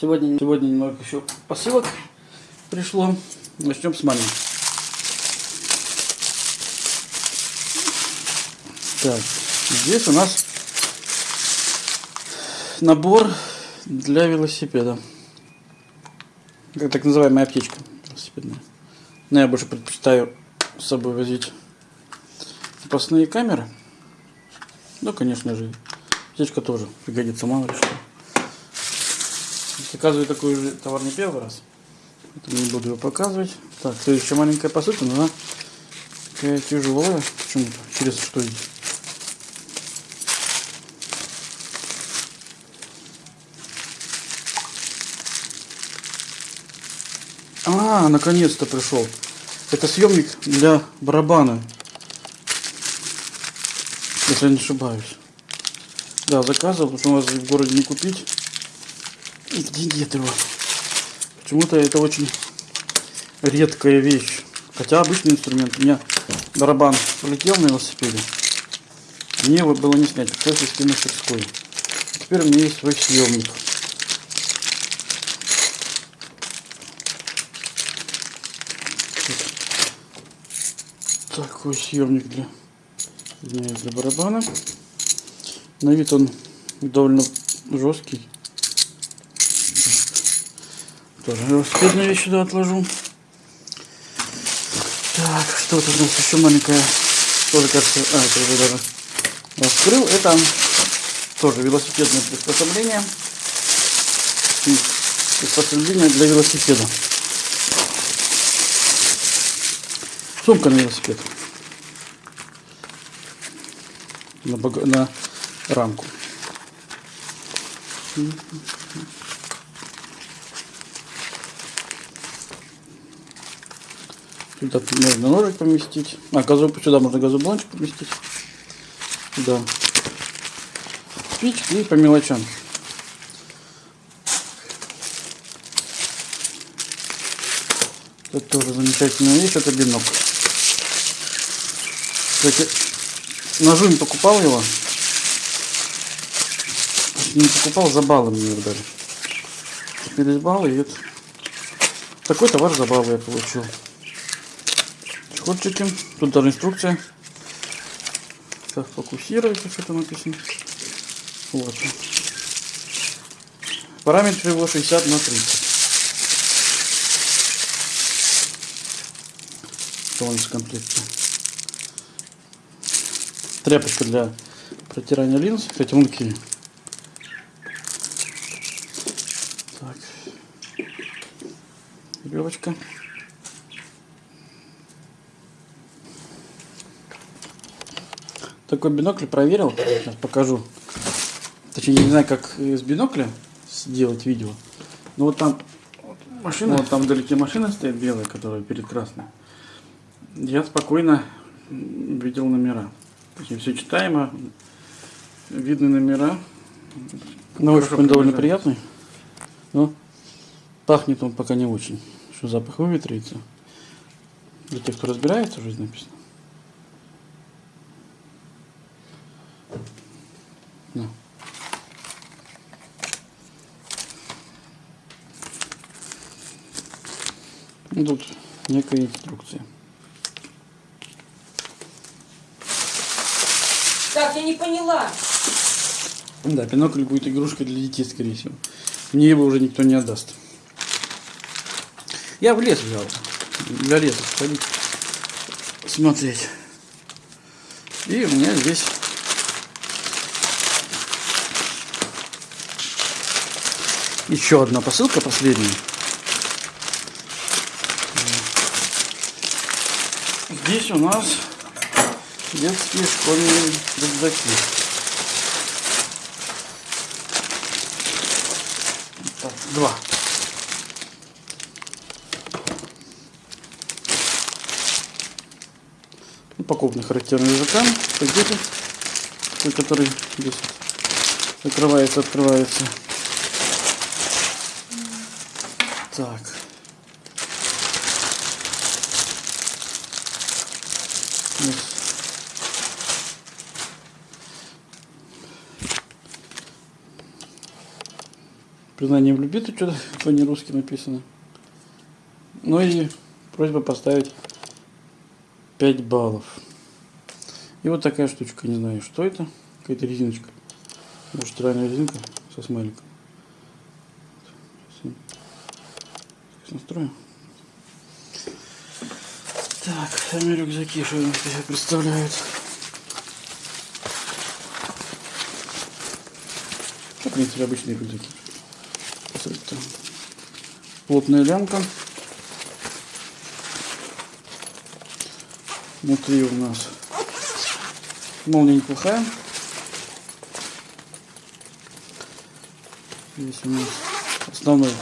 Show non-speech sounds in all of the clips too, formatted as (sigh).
Сегодня, сегодня немного еще посылок пришло. Начнем с маленьких. Так, здесь у нас набор для велосипеда. Как так называемая аптечка велосипедная. Но я больше предпочитаю с собой возить запасные камеры. Ну, конечно же, аптечка тоже пригодится, мало ли что. Заказываю такой же товар не первый раз. Поэтому не буду его показывать. Так, следующая маленькая посылка, но она такая тяжелая. Почему-то. Интересно, что здесь. А, наконец-то пришел. Это съемник для барабана. Если я не ошибаюсь. Да, заказывал, потому что у нас в городе не купить. И где его? Почему-то это очень редкая вещь. Хотя обычный инструмент. У меня барабан полетел на велосипеде. Мне его было не снять. Пришлось вести на мастерскую. Теперь у меня есть свой съемник. Такой съемник для, для барабана. На вид он довольно жесткий. Тоже велосипедную вещь сюда отложу. Так, что тут у нас еще маленькая. Тоже кажется, а, это уже даже раскрыл. Это тоже велосипедное приспособление. Приспособление для велосипеда. Сумка на велосипед. На, бага... на рамку. Сюда можно ножик поместить. А, газу... сюда можно газоблончик поместить. Сюда. Спички и по мелочам. Это тоже замечательная вещь, это бинокль. Кстати, ножу не покупал его. Не покупал, за баллы мне его дали. Теперь из баллы и это. Такой товар за баллы я получил. Чехольчики. Тут даже инструкция. Как фокусируется, что там написано. Вот. Параметр его 60 на 30. Полностью комплекте. Тряпочка для протирания линз. Кстати, вон какие. Так. Веревочка. Такой бинокль проверил. Сейчас покажу. Точнее, не знаю, как с бинокля сделать видео. Но вот там машина, вот там вдалеке машина стоит белая, которая перед красной. Я спокойно видел номера. Такие все читаемо. Видны номера. На ощупь он довольно приятный. Но пахнет он пока не очень. Что запах выветрится. Для тех, кто разбирается, уже написано. Ну, тут некая инструкция. Так, я не поняла. Да, бинокль будет игрушкой для детей, скорее всего. Мне его уже никто не отдаст. Я в лес взял. Для леса сходить. Смотреть. И у меня здесь еще одна посылка, последняя. Здесь у нас детские школьные рюкзаки. Так, два. Упакованы характерным языкам. Дети, который здесь закрывается, открывается. Так. Признание в любви что-то (laughs) по-нерусски написано. Ну и просьба поставить 5 баллов. И вот такая штучка, не знаю, что это. Какая-то резиночка. Может, стиральная резинка со смайликом. Сейчас настрою. Так, сами рюкзаки, что они себя представляют. Ну, в принципе, обычные рюкзаки. Это плотная лямка. Внутри у нас молния неплохая. Здесь у нас основной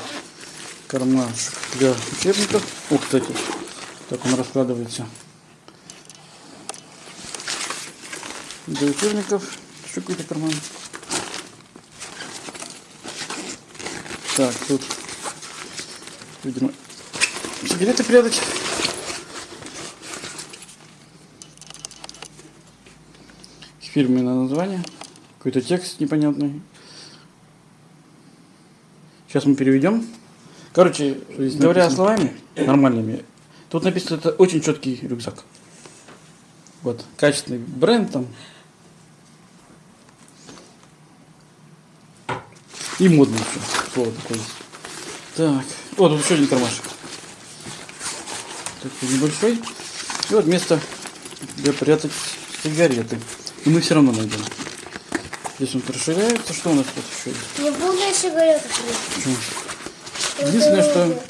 кармашек для учебников. О, кстати, так он раскладывается. Для учебников. Еще какой-то карман. Так, тут, видимо, сигареты прятать. Фирменное название. Какой-то текст непонятный. Сейчас мы переведем. Короче, говоря написано? словами нормальными, тут написано, это очень четкий рюкзак. Вот, качественный бренд там. И модный еще. Слово такое есть. Так, вот тут еще один кармашек. Такой небольшой. И вот место, где прятать сигареты. И мы все равно найдем. Здесь он расширяется. Что у нас тут еще есть? Не буду сигареты. Почему? Единственное, что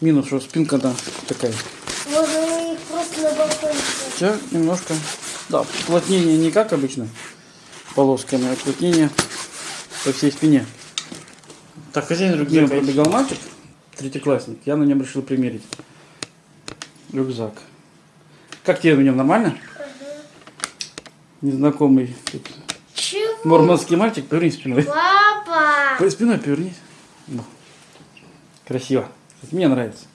минус, что спинка она такая. Можно их просто на балконе. Хотя немножко, да, уплотнение не как обычно полосками, а уплотнение по всей спине. Так, хозяин рюкзака пробегал мальчик, третьеклассник, я на нем решил примерить рюкзак. Как тебе в нем нормально? Незнакомый тут Чего? мурманский мальчик, поверни спиной. Папа! По спиной повернись. Красиво. Мне нравится.